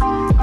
you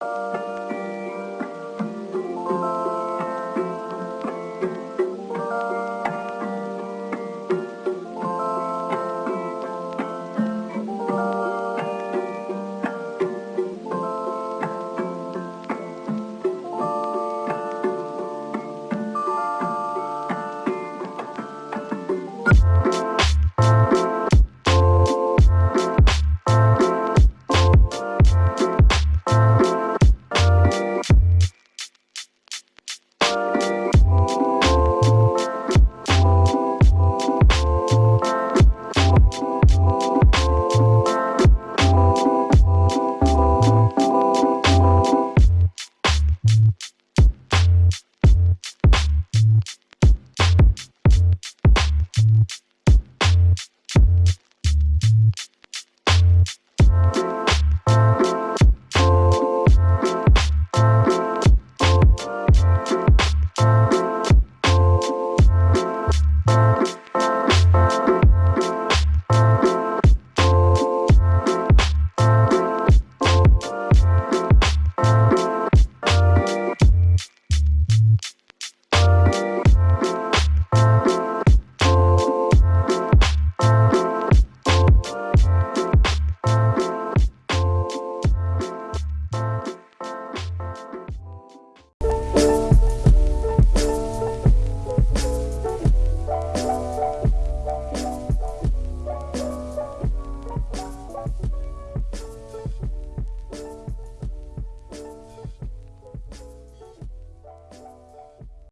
you